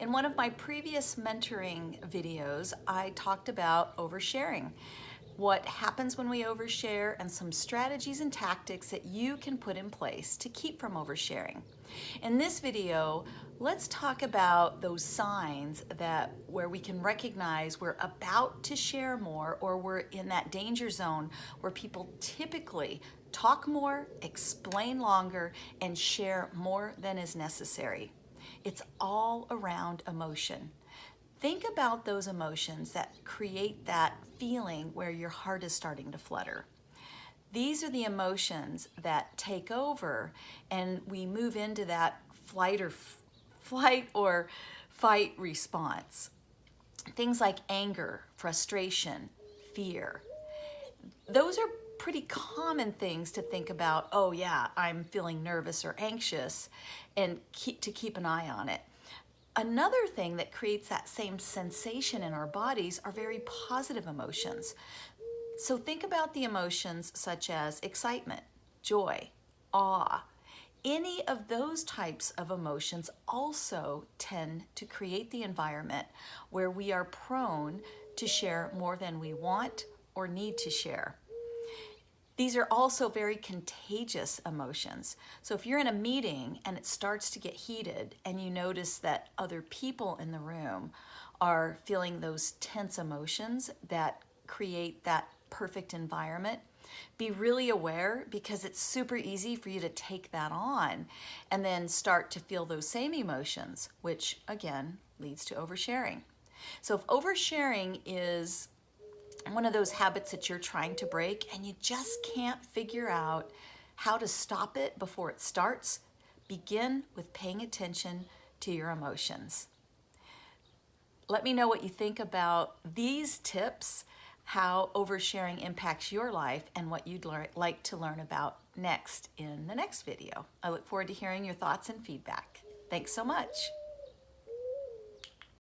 In one of my previous mentoring videos, I talked about oversharing, what happens when we overshare and some strategies and tactics that you can put in place to keep from oversharing. In this video, let's talk about those signs that where we can recognize we're about to share more or we're in that danger zone where people typically talk more, explain longer, and share more than is necessary. It's all around emotion. Think about those emotions that create that feeling where your heart is starting to flutter. These are the emotions that take over and we move into that flight or flight or fight response. Things like anger, frustration, fear. Those are pretty common things to think about, oh yeah, I'm feeling nervous or anxious, and keep, to keep an eye on it. Another thing that creates that same sensation in our bodies are very positive emotions. So think about the emotions such as excitement, joy, awe. Any of those types of emotions also tend to create the environment where we are prone to share more than we want or need to share. These are also very contagious emotions. So if you're in a meeting and it starts to get heated and you notice that other people in the room are feeling those tense emotions that create that perfect environment, be really aware because it's super easy for you to take that on and then start to feel those same emotions, which again leads to oversharing. So if oversharing is one of those habits that you're trying to break and you just can't figure out how to stop it before it starts, begin with paying attention to your emotions. Let me know what you think about these tips, how oversharing impacts your life, and what you'd like to learn about next in the next video. I look forward to hearing your thoughts and feedback. Thanks so much.